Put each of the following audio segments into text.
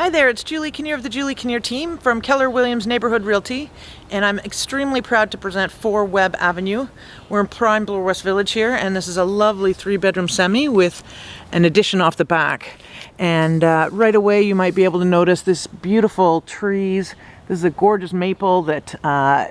Hi there, it's Julie Kinnear of the Julie Kinnear team from Keller Williams Neighborhood Realty, and I'm extremely proud to present 4 Webb Avenue. We're in prime Bloor West Village here, and this is a lovely three-bedroom semi with an addition off the back. And uh, right away you might be able to notice this beautiful trees. This is a gorgeous maple that uh,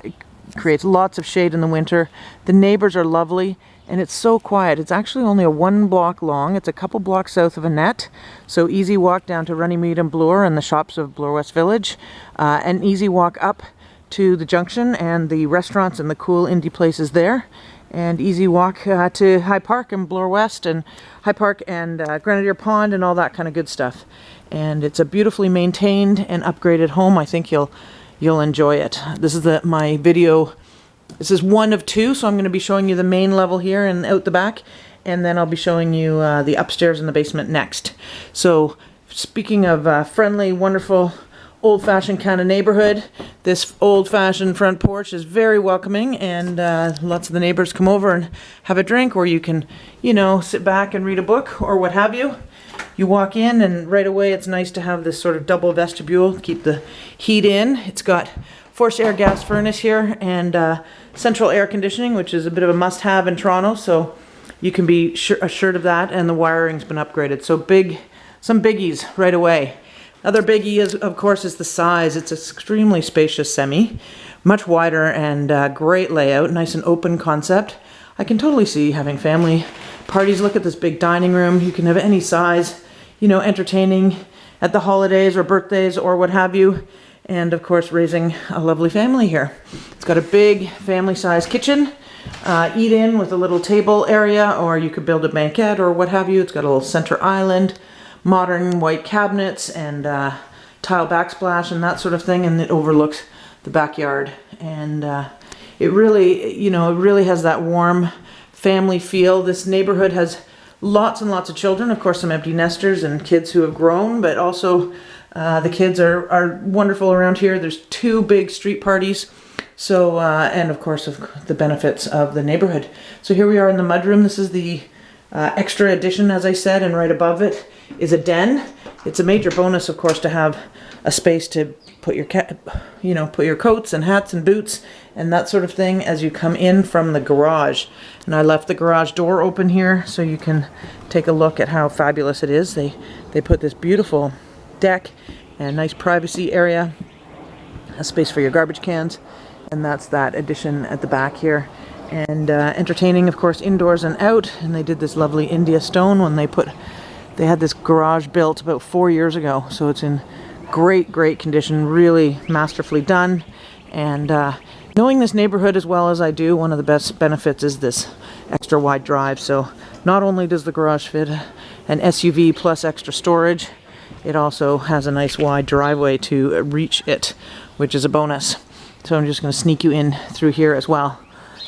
creates lots of shade in the winter. The neighbors are lovely and it's so quiet. It's actually only a one block long. It's a couple blocks south of Annette, so easy walk down to Runnymede and Bloor and the shops of Bloor West Village, uh, an easy walk up to the junction and the restaurants and the cool indie places there, and easy walk uh, to High Park and Bloor West and High Park and uh, Grenadier Pond and all that kind of good stuff. And it's a beautifully maintained and upgraded home. I think you'll you'll enjoy it. This is the my video this is one of two, so I'm going to be showing you the main level here and out the back, and then I'll be showing you uh, the upstairs and the basement next. So speaking of uh, friendly, wonderful, old-fashioned kind of neighborhood, this old-fashioned front porch is very welcoming, and uh, lots of the neighbors come over and have a drink, or you can, you know, sit back and read a book, or what have you. You walk in, and right away it's nice to have this sort of double vestibule, keep the heat in. It's got forced air gas furnace here, and uh, central air conditioning, which is a bit of a must-have in Toronto, so you can be assured of that, and the wiring's been upgraded. So big, some biggies right away. Other biggie is, of course, is the size. It's extremely spacious semi, much wider and uh, great layout, nice and open concept. I can totally see having family parties. Look at this big dining room. You can have any size, you know, entertaining at the holidays or birthdays or what have you and of course raising a lovely family here. It's got a big family-sized kitchen, uh, eat in with a little table area, or you could build a banquette or what have you. It's got a little center island, modern white cabinets and uh, tile backsplash and that sort of thing, and it overlooks the backyard. And uh, it really, you know, it really has that warm family feel. This neighborhood has lots and lots of children, of course some empty nesters and kids who have grown, but also uh, the kids are, are wonderful around here. There's two big street parties. So, uh, and of course, of the benefits of the neighborhood. So here we are in the mudroom. This is the uh, extra addition, as I said, and right above it is a den. It's a major bonus, of course, to have a space to put your cat, you know, put your coats and hats and boots and that sort of thing as you come in from the garage. And I left the garage door open here so you can take a look at how fabulous it is. They, they put this beautiful deck and nice privacy area, a space for your garbage cans, and that's that addition at the back here. And uh, entertaining, of course, indoors and out, and they did this lovely India stone when they put, they had this garage built about four years ago, so it's in great, great condition, really masterfully done, and uh, knowing this neighborhood as well as I do, one of the best benefits is this extra wide drive, so not only does the garage fit an SUV plus extra storage, it also has a nice wide driveway to reach it, which is a bonus. So I'm just going to sneak you in through here as well.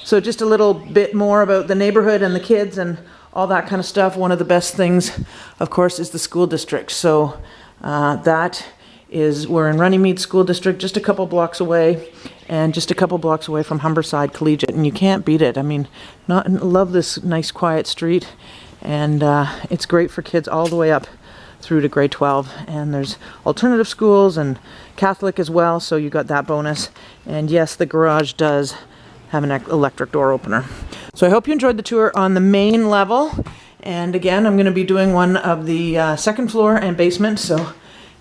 So just a little bit more about the neighborhood and the kids and all that kind of stuff. One of the best things, of course, is the school district. So uh, that is, we're in Runnymede School District, just a couple blocks away, and just a couple blocks away from Humberside Collegiate, and you can't beat it. I mean, not love this nice quiet street, and uh, it's great for kids all the way up through to grade 12 and there's alternative schools and Catholic as well so you got that bonus and yes the garage does have an electric door opener. So I hope you enjoyed the tour on the main level and again I'm going to be doing one of the uh, second floor and basement so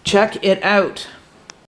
check it out.